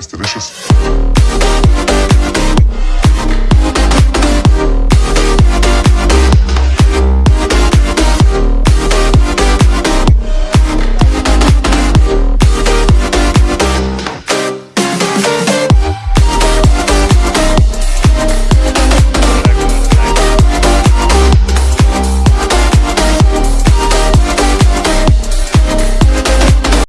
It's delicious.